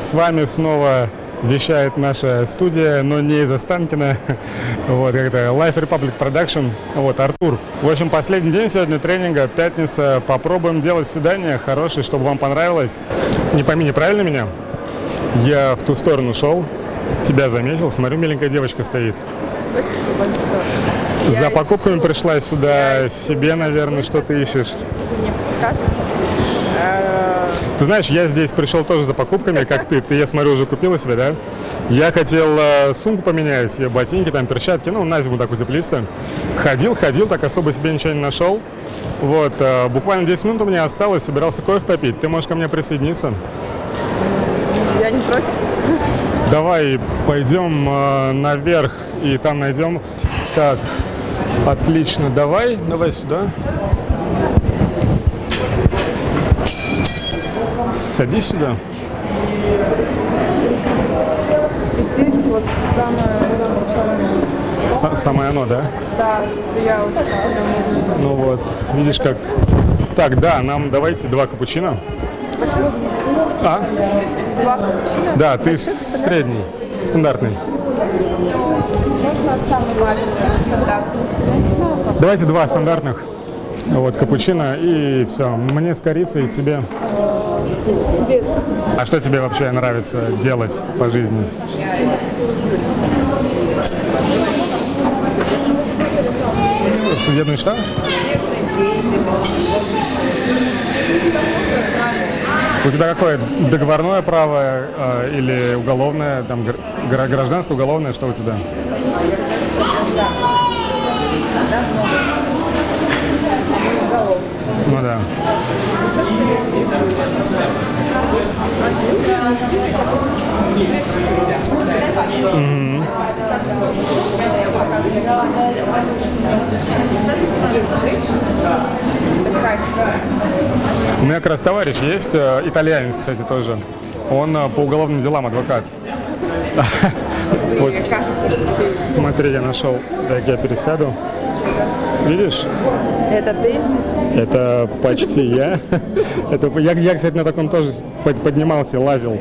С вами снова вещает наша студия, но не из Останкина. Вот, как-то Life Republic Production. Вот, Артур. В общем, последний день сегодня тренинга, пятница. Попробуем делать свидание хорошее, чтобы вам понравилось. Не пойми неправильно меня. Я в ту сторону шел, тебя заметил. Смотрю, миленькая девочка стоит. За покупками пришла сюда, себе, наверное, что ты ищешь. Если вы мне подскажете, Ты знаешь, я здесь пришел тоже за покупками, как ты. Ты, я смотрю, уже купила себе, да? Я хотел э, сумку поменять, себе ботинки, там, перчатки, ну, на зиму так утеплиться. Ходил, ходил, так особо себе ничего не нашел. Вот, э, буквально 10 минут у меня осталось, собирался кофе попить. Ты можешь ко мне присоединиться? я не против. Давай пойдем э, наверх и там найдем. Так, отлично, давай, давай сюда. Садись сюда. Присесть вот самое Са- самое оно, да? Да, я очень сильно Ну вот, видишь как. Так, да, нам давайте два капучино. А? Два капучино. Да, ты средний, стандартный. Можно самый маленький, стандартный. Давайте два стандартных. Вот, капучино и все. Мне с корицей, тебе. Без. А что тебе вообще нравится делать по жизни? С- Судебный штаб? У тебя какое? Договорное право э, или уголовное, там, гр- гра- гражданское, уголовное, что у тебя? Ну да. То, что я люблю. Есть один мужчина, который легче справляется. Как зачастую, адвокат Есть женщина, это крайне сложно. У меня как раз товарищ есть, э, итальянец, кстати, тоже. Он э, по уголовным делам адвокат. Вот, смотри, я нашел. Так, я пересяду. Видишь? это ты. Это почти я. Это я, я, кстати, на таком тоже под- поднимался, лазил.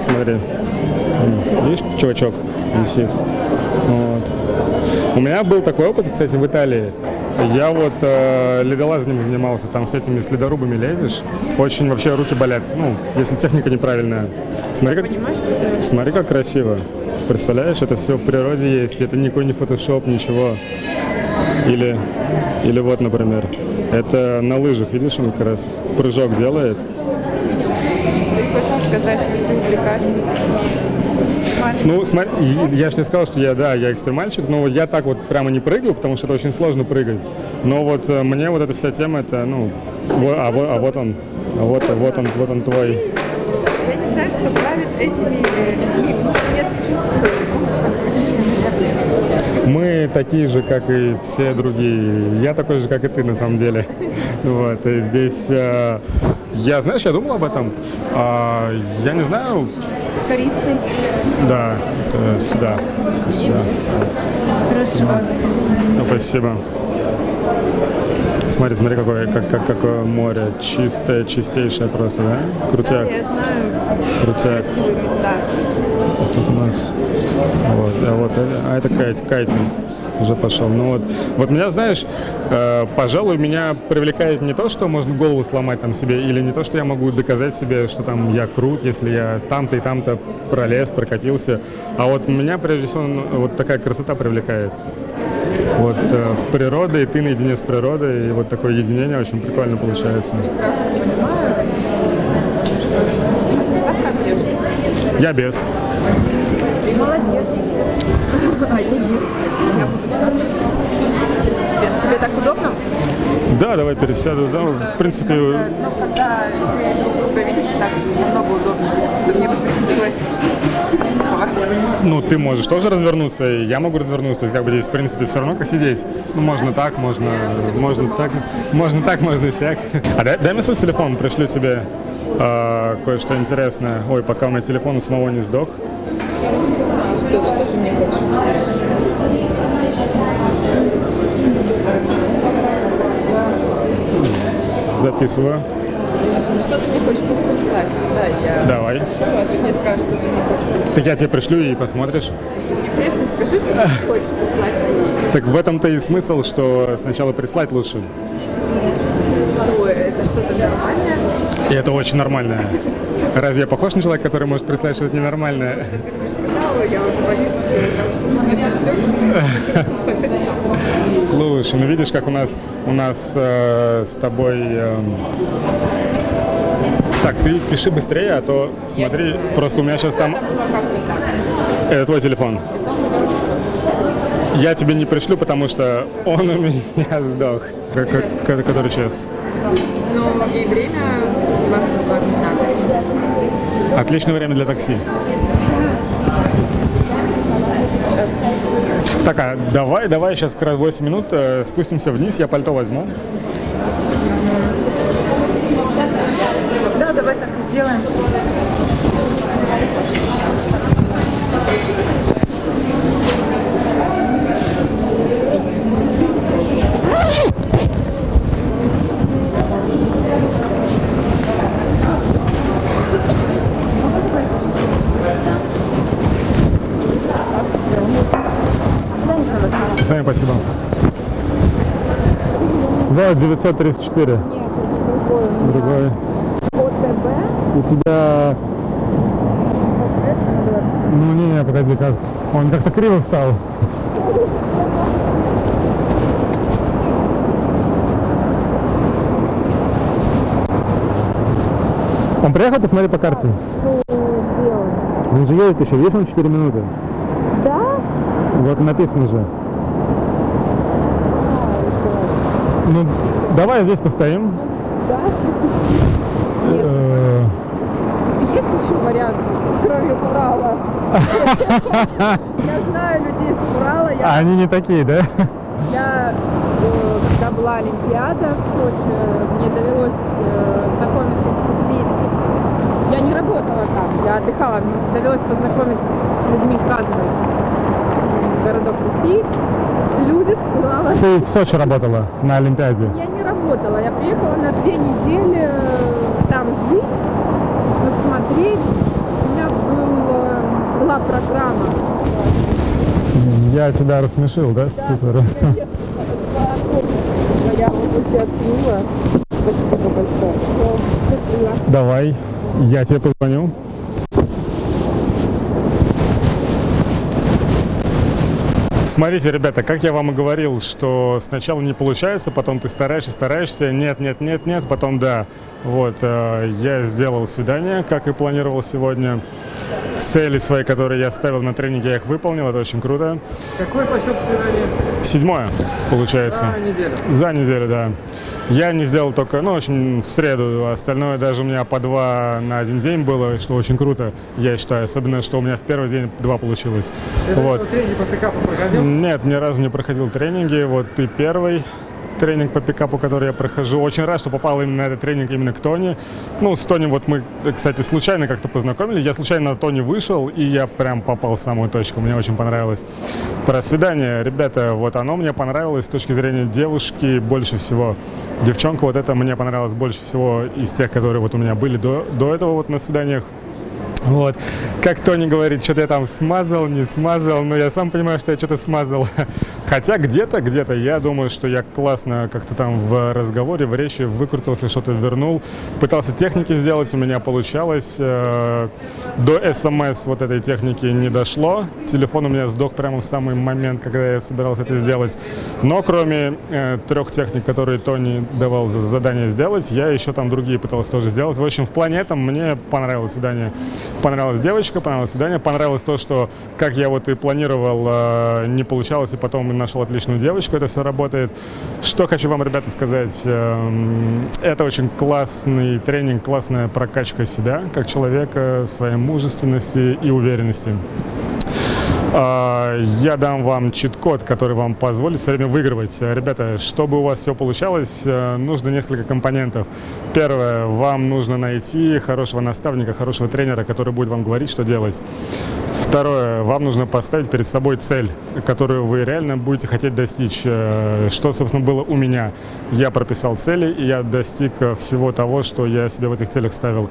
Смотри. Видишь, чувачок висит. Вот. У меня был такой опыт, кстати, в Италии. Я вот э, ледолазанием занимался, там с этими следорубами лезешь. Очень вообще руки болят, ну, если техника неправильная. Смотри, как, смотри, как красиво. Представляешь, это все в природе есть, это никакой не фотошоп, ничего. Или, или вот, например, это на лыжах, видишь, он как раз прыжок делает. Ты хочешь сказать, что ты увлекаешься? Ну, смотри, я же не сказал, что я, да, я экстремальщик, но вот я так вот прямо не прыгал, потому что это очень сложно прыгать. Но вот э, мне вот эта вся тема, это, ну, во- а, вот, а вот он, а вот, вот он, вот он твой. Я не знаю, что правит этими э, нет. Мы такие же, как и все другие. Я такой же, как и ты, на самом деле. Вот, и здесь, э, я, знаешь, я думал об этом. А, я не знаю, С корицей. да, это сюда, это сюда. Хорошо. Все, спасибо. Смотри, смотри, какое, как, как, какое море. Чистое, чистейшее просто, да? Крутяк, Я знаю крутяк. красивые места. Тут у нас, вот, а вот, а это кайт, кайтинг уже пошел. Ну вот, вот меня, знаешь, э, пожалуй, меня привлекает не то, что можно голову сломать там себе, или не то, что я могу доказать себе, что там я крут, если я там-то и там-то пролез, прокатился, а вот меня, прежде всего, ну, вот такая красота привлекает. Вот э, природа, и ты наедине с природой, и вот такое единение очень прикольно получается. Прекрасно понимаю, Я без. Ты молодец. А я буду. Тебе, так удобно? Да, давай пересяду. Да, в принципе, Ну, когда ты видишь, так намного удобнее. Чтобы мне приходилось. Ну, ты можешь тоже развернуться, и я могу развернуться. То есть, как бы здесь, в принципе, все равно как сидеть. Ну, можно так, можно, можно так, можно так, можно сяк. А дай, дай мне свой телефон, пришлю тебе э, кое-что интересное. Ой, пока у меня телефон у самого не сдох. Что, что ты мне хочешь? Записываю. Что ты мне хочешь прислать? Да, я Давай. пришлю, а ты мне скажешь, что ты мне хочешь прислать. Так я тебе пришлю и посмотришь. Мне, конечно, скажи, что ты хочешь прислать. Так в этом-то и смысл, что сначала прислать лучше. Что-то нормальное. И это очень нормально. Разве я похож на человека, который может прислать что-то ненормальное? Ты мне сказала, я уже боюсь что ты. Слушай, ну видишь, как у нас у нас э, с тобой. э, Так, ты пиши быстрее, а то смотри, просто у меня сейчас там. Это твой телефон. Я тебе не пришлю, потому что он у меня сдох. Ко- который час? Ну, и время 22.15. Отличное время для такси. Сейчас. Так, а давай, давай сейчас как раз 8 минут э, спустимся вниз, я пальто возьму. Да, давай так и сделаем. С вами спасибо. Да, 934. Нет, это другой. Другой. ОТБ. У тебя... Ну не, не, погоди, как... Он как-то криво встал. Он приехал, посмотри по карте. Ну. Он же едет еще, есть он 4 минуты? Да? Вот написано же. Ну, давай здесь постоим. Да? Э, Есть еще вариант, кроме Урала? Я знаю людей с Урала. А они не такие, да? я, э, когда была Олимпиада в Сочи, мне довелось э, знакомиться с людьми. Я не работала там, я отдыхала. Мне довелось познакомиться с людьми из разных городов России. Люди с Урала Ты в Сочи работала на Олимпиаде. Я не работала, я приехала на две недели э, там жить, посмотреть. У меня был, э, была программа. Я тебя рассмешил, да? Супер. Я. Спасибо большое. Давай, я тебе позвоню. Смотрите, ребята, как я вам и говорил, что сначала не получается, потом ты стараешься, стараешься, нет, нет, нет, нет, потом да. Вот, э, я сделал свидание, как и планировал сегодня. Цели свои, которые я ставил на тренинге, я их выполнил, это очень круто. Какой по счету свидания? Седьмое, получается. За неделю. За неделю, да. Я не сделал только, ну, в общем, в среду. Остальное даже у меня по два на один день было, что очень круто, я считаю. Особенно, что у меня в первый день два получилось. Ты вот. тренинги по пикапу проходил? Нет, ни разу не проходил тренинги. Вот ты первый тренинг по пикапу, который я прохожу. Очень рад, что попал именно на этот тренинг именно к Тони. Ну, с Тони вот мы, кстати, случайно как-то познакомились. Я случайно на Тони вышел, и я прям попал в самую точку. Мне очень понравилось. Про свидание, ребята, вот оно мне понравилось с точки зрения девушки больше всего. Девчонка, вот это мне понравилось больше всего из тех, которые вот у меня были до, до этого вот на свиданиях. Вот. Как Тони говорит, что-то я там смазал, не смазал, но я сам понимаю, что я что-то смазал. Хотя где-то, где-то я думаю, что я классно как-то там в разговоре, в речи выкрутился, что-то вернул. Пытался техники сделать, у меня получалось. Э, До смс вот этой техники не дошло. Телефон у меня сдох прямо в самый момент, когда я собирался это сделать. Но кроме э, трех техник, которые Тони давал за задание сделать, я еще там другие пытался тоже сделать. В общем, в плане этом мне понравилось свидание. Понравилась девочка, понравилось свидание, понравилось то, что, как я вот и планировал, э, не получалось, и потом нашел отличную девочку, это все работает. Что хочу вам, ребята, сказать. эм, Это очень классный тренинг, классная прокачка себя, как человека, своей мужественности и уверенности. А, Я дам вам чит-код, который вам позволит все время выигрывать. Ребята, чтобы у вас все получалось, э, нужно несколько компонентов. Первое, вам нужно найти хорошего наставника, хорошего тренера, который будет вам говорить, что делать. Второе. Вам нужно поставить перед собой цель, которую вы реально будете хотеть достичь. Э, Что, собственно, было у меня. Я прописал цели, и я достиг э, всего того, что я себе в этих целях ставил.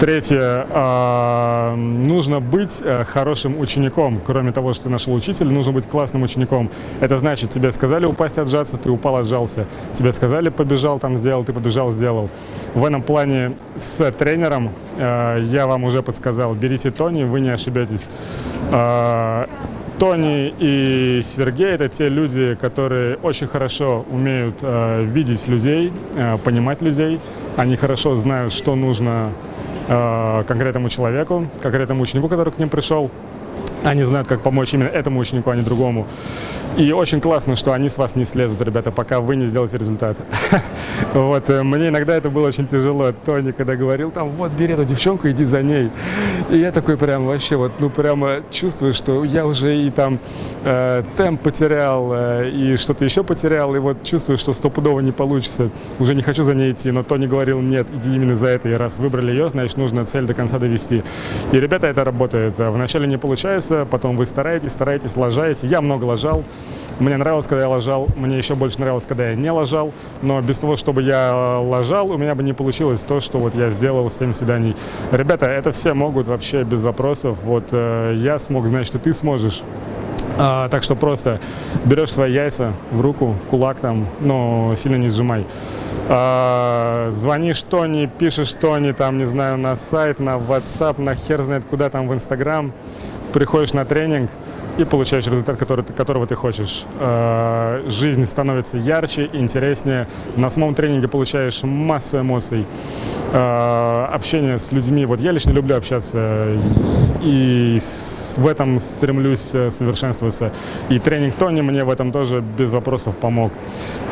Третье. а, Нужно быть э, хорошим учеником. Кроме того, что ты нашел учителя, нужно быть классным учеником. Это значит, тебе сказали упасть, отжаться, ты упал, отжался. Тебе сказали побежал, там сделал, ты побежал, сделал. В этом плане с тренером я вам уже подсказал. Берите Тони, вы не ошибетесь. Э, Тони и Сергей это те люди, которые очень хорошо умеют э, видеть людей, э, понимать людей. Они хорошо знают, что нужно э, конкретному человеку, конкретному ученику, который к ним пришел. Они знают, как помочь именно этому ученику, а не другому. И очень классно, что они с вас не слезут, ребята, пока вы не сделаете результат. Вот, э, мне иногда это было очень тяжело. Тони, когда говорил, там, вот, бери эту девчонку, иди за ней. И я такой прям вообще, вот, ну, прямо чувствую, что я уже и там э, темп потерял, э, и что-то еще потерял, и вот чувствую, что стопудово не получится. Уже не хочу за ней идти, но Тони говорил, нет, иди именно за это. И раз выбрали ее, значит, нужно цель до конца довести. И, ребята, это работает. Вначале не получается, потом вы стараетесь, стараетесь, лажаете. Я много лажал. Мне нравилось, когда я лажал. Мне еще больше нравилось, когда я не лажал. Но без того, чтобы я лажал, у меня бы не получилось то, что вот я сделал с 7 свиданий. Ребята, это все могут вообще без вопросов. Вот э, я смог, значит, и ты сможешь. А, так что просто берешь свои яйца в руку, в кулак там, но сильно не сжимай. А, звонишь Тони, пишешь Тони, там, не знаю, на сайт, на WhatsApp, на хер знает куда там, в Instagram. Приходишь на тренинг и получаешь результат, который, которого ты хочешь. А, жизнь становится ярче, интереснее. На самом тренинге получаешь массу эмоций. А, общение с людьми. Вот я лично люблю общаться и в этом стремлюсь э, совершенствоваться. И тренинг Тони мне в этом тоже без вопросов помог.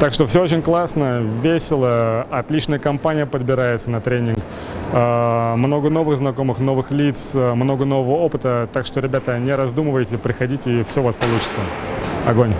Так что все очень классно, весело, отличная компания подбирается на тренинг. А, Много новых знакомых, новых лиц, э, много нового опыта. Так что, ребята, не раздумывайте, приходите, и все у вас получится. Огонь!